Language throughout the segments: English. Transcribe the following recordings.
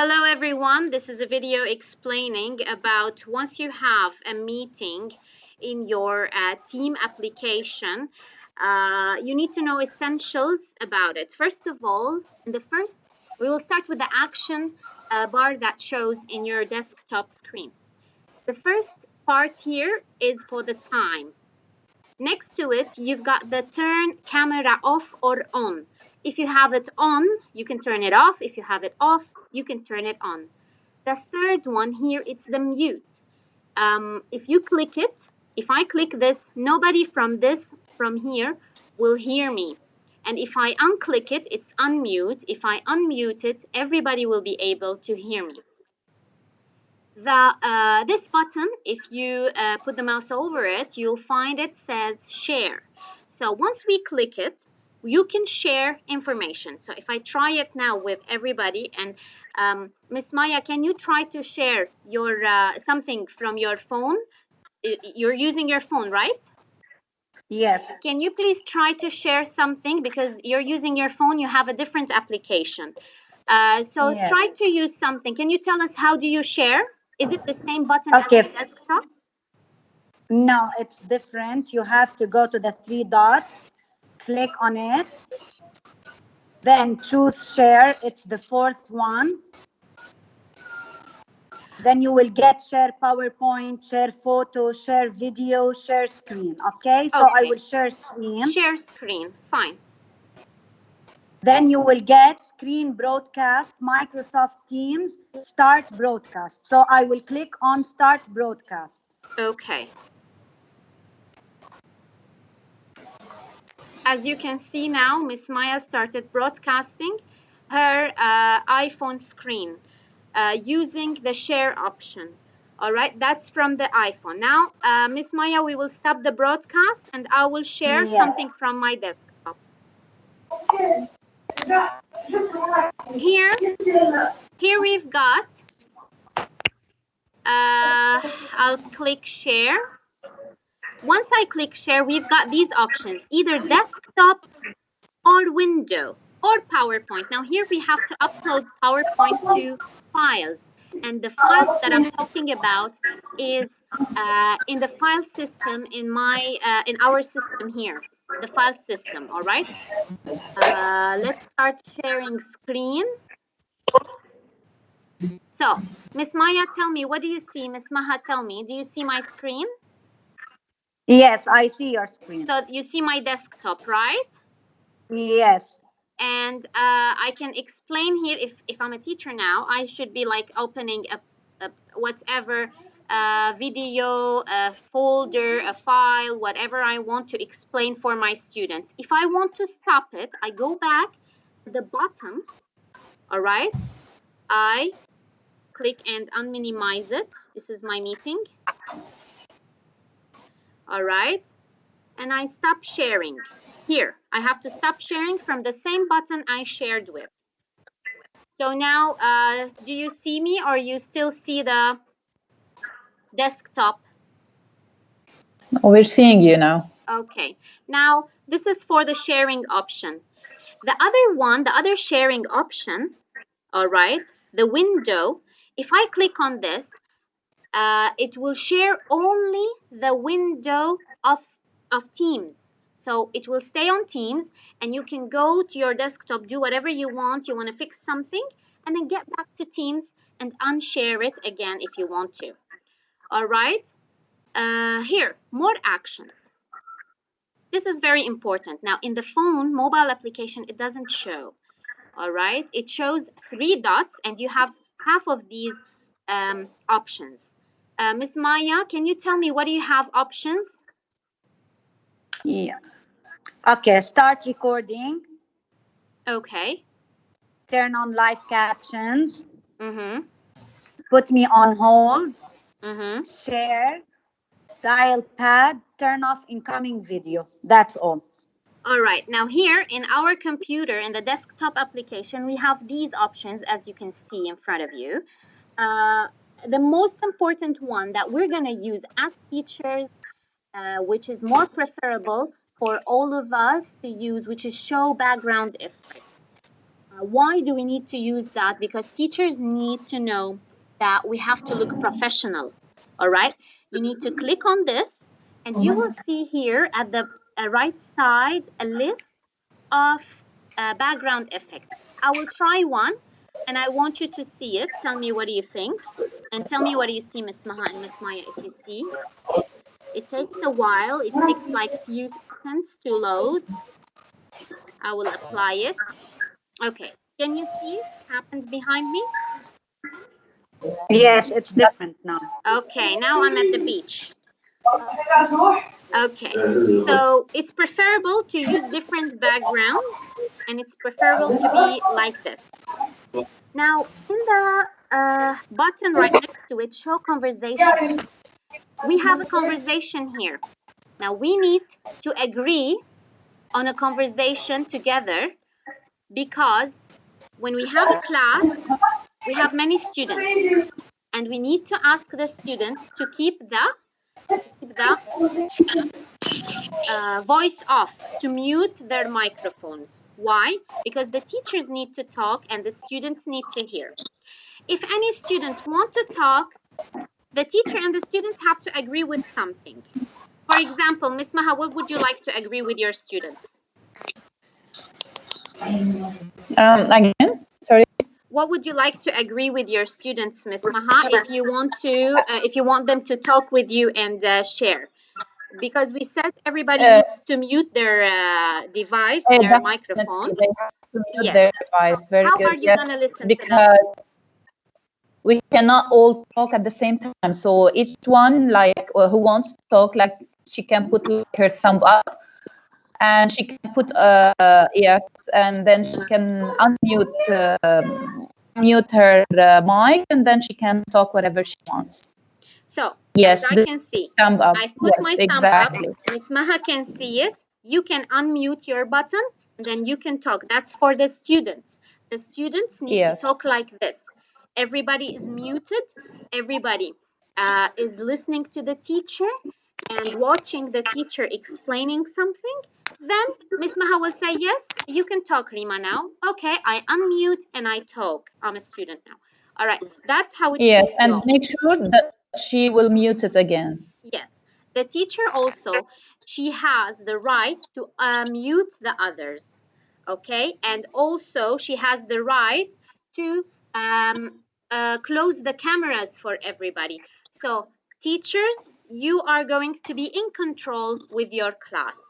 Hello everyone, this is a video explaining about once you have a meeting in your uh, team application, uh, you need to know essentials about it. First of all, in the first, we will start with the action uh, bar that shows in your desktop screen. The first part here is for the time. Next to it, you've got the turn camera off or on. If you have it on, you can turn it off. If you have it off, you can turn it on. The third one here, it's the mute. Um, if you click it, if I click this, nobody from this, from here, will hear me. And if I unclick it, it's unmute. If I unmute it, everybody will be able to hear me. The, uh, this button, if you uh, put the mouse over it, you'll find it says share. So once we click it, you can share information. So if I try it now with everybody and um, Miss Maya, can you try to share your uh, something from your phone? You're using your phone, right? Yes. Can you please try to share something because you're using your phone, you have a different application. Uh, so yes. try to use something. Can you tell us how do you share? Is it the same button okay. as the desktop? No, it's different. You have to go to the three dots click on it. Then choose share, it's the fourth one. Then you will get share PowerPoint, share photo, share video, share screen. Okay, so okay. I will share screen. Share screen, fine. Then you will get screen broadcast, Microsoft Teams, start broadcast. So I will click on start broadcast. Okay. As you can see now, Miss Maya started broadcasting her uh, iPhone screen uh, using the share option. All right, that's from the iPhone. Now, uh, Miss Maya, we will stop the broadcast and I will share yes. something from my desktop. Here, here we've got, uh, I'll click share once I click share, we've got these options, either desktop or window or PowerPoint. Now here we have to upload PowerPoint to files. And the files that I'm talking about is uh, in the file system in my uh, in our system here, the file system. All right. Uh, let's start sharing screen. So, Miss Maya, tell me, what do you see? Miss Maha, tell me, do you see my screen? Yes, I see your screen. So you see my desktop, right? Yes. And uh, I can explain here, if, if I'm a teacher now, I should be like opening a, a whatever uh, video, a folder, a file, whatever I want to explain for my students. If I want to stop it, I go back to the bottom, all right? I click and unminimize it. This is my meeting all right? And I stop sharing. Here I have to stop sharing from the same button I shared with. So now uh, do you see me or you still see the desktop? We're seeing you now. Okay. Now this is for the sharing option. The other one the other sharing option all right the window if I click on this uh, it will share only the window of, of Teams. So it will stay on Teams and you can go to your desktop, do whatever you want. You want to fix something and then get back to Teams and unshare it again if you want to. All right. Uh, here, more actions. This is very important. Now, in the phone mobile application, it doesn't show. All right. It shows three dots and you have half of these um, options. Uh, Miss Maya, can you tell me what do you have options? Yeah. Okay, start recording. Okay. Turn on live captions. Mm-hmm. Put me on hold. Mm-hmm. Share. Dial pad. Turn off incoming video. That's all. All right, now here in our computer, in the desktop application, we have these options as you can see in front of you. Uh, the most important one that we're going to use as teachers, uh, which is more preferable for all of us to use, which is show background effect. Uh, why do we need to use that? Because teachers need to know that we have to look professional. All right. You need to click on this, and you will see here at the uh, right side a list of uh, background effects. I will try one, and I want you to see it. Tell me what do you think, and tell me what do you see, Miss Maha and Miss Maya, if you see. It takes a while. It takes like few seconds to load. I will apply it. Okay, can you see it happened behind me? Yes, it's different now. Okay, now I'm at the beach. Okay, so it's preferable to use different backgrounds and it's preferable to be like this. Now, in the uh, button right next to it, show conversation, we have a conversation here. Now, we need to agree on a conversation together because when we have a class, we have many students. And we need to ask the students to keep the keep the uh, voice off to mute their microphones why because the teachers need to talk and the students need to hear if any student want to talk the teacher and the students have to agree with something for example miss maha what would you like to agree with your students Um, again, sorry. what would you like to agree with your students, Miss Maha, if you want to, uh, if you want them to talk with you and uh, share? Because we said everybody Uh, needs to mute their uh, device, Uh, their microphone. They have to mute Yes. their device. Very How good. are you yes, listen to them? because we cannot all talk at the same time. So each one, like uh, who wants to talk, like she can put like, her thumb up, and she can put uh, uh, yes, and then she can unmute um mute her uh, mic, and then she can talk whatever she wants. So, Yes, I can see, thumb up. I've put yes, my thumb exactly. up. Miss Maha can see it. You can unmute your button, and then you can talk. That's for the students. The students need Yes. to talk like this. Everybody is muted. Everybody uh, is listening to the teacher and watching the teacher explaining something. Then Miss Maha will say, yes, you can talk, Rima, now. Okay, I unmute and I talk. I'm a student now. All right, that's how it Yes, and go. make sure that she will mute it again. Yes, the teacher also, she has the right to uh, mute the others, okay? And also she has the right to um, uh, close the cameras for everybody. So teachers, you are going to be in control with your class.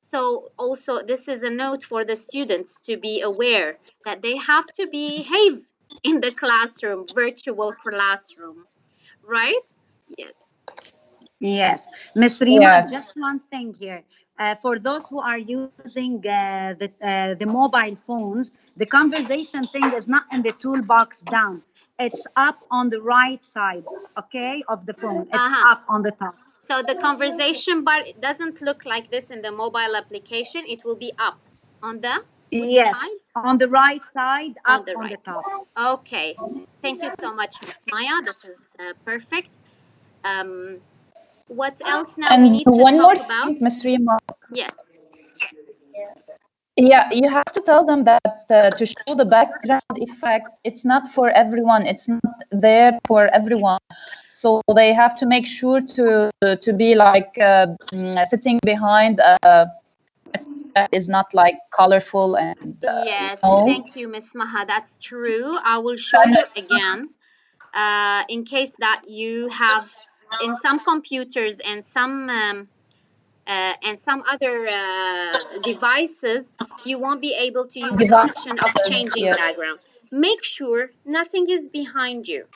So also this is a note for the students to be aware that they have to behave in the classroom, virtual classroom, right? Yes. Yes, Miss Rima, Yes. just one thing here. Uh, for those who are using uh, the uh, the mobile phones, the conversation thing is not in the toolbox down. It's up on the right side, okay, of the phone. It's Uh-huh. up on the top. So the conversation bar it doesn't look like this in the mobile application. It will be up on the Yes, on the right side, On up the on the right top. Okay. Thank you so much, Ms. Maya. This is uh, perfect. Um, what else now we And need to one talk more about? thing, Ms. Rima. Yes. Yeah, you have to tell them that uh, to show the background effect, it's not for everyone. It's not there for everyone. So they have to make sure to to be like uh, mm, sitting behind uh, that is not like colorful and uh, yes. you know. Thank you, Ms. Maha. That's true. I will show you again uh, in case that you have in some computers and some um, uh, and some other uh, devices, you won't be able to use the option of changing yes. background. Make sure nothing is behind you.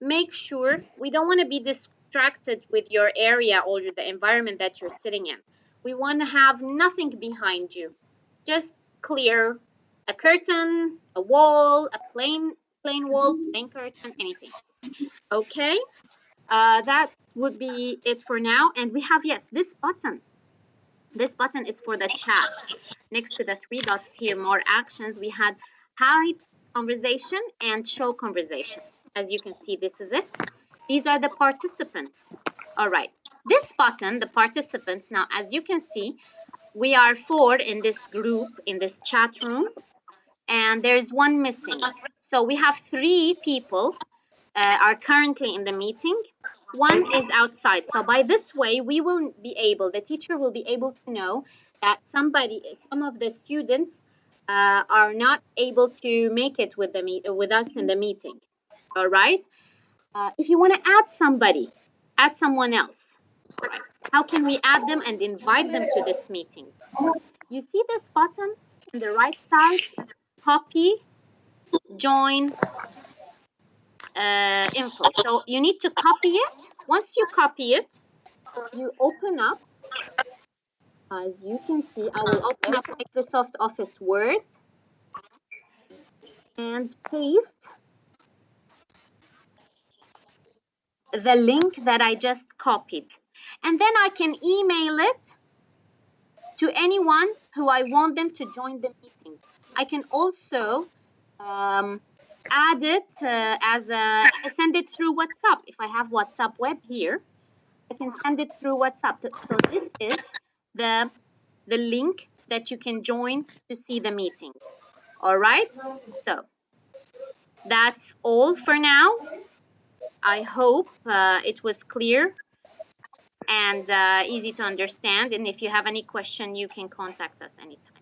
Make sure we don't want to be distracted with your area or the environment that you're sitting in. We want to have nothing behind you. Just clear a curtain, a wall, a plain plain wall, plain curtain, anything. Okay, uh, that would be it for now. And we have yes, this button. This button is for the chat. Next to the three dots here, more actions, we had hide conversation and show conversation. As you can see, this is it. These are the participants. All right. This button, the participants, now as you can see, we are four in this group, in this chat room. and there's one missing. So we have three people uh, are currently in the meeting. One is outside. So by this way, we will be able, the teacher will be able to know that somebody, some of the students uh, are not able to make it with the meet, with us in the meeting. All right. Uh, if you want to add somebody, add someone else. How can we add them and invite them to this meeting? You see this button on the right side? Copy, join, uh, info. So you need to copy it. Once you copy it, you open up. As you can see, I will open up Microsoft Office Word and paste the link that I just copied. And then I can email it to anyone who I want them to join the meeting. I can also um, add it uh, as a send it through WhatsApp. If I have WhatsApp web here, I can send it through WhatsApp. So this is the the link that you can join to see the meeting. All right. So that's all for now. I hope uh, it was clear and uh, easy to understand. And if you have any question, you can contact us anytime.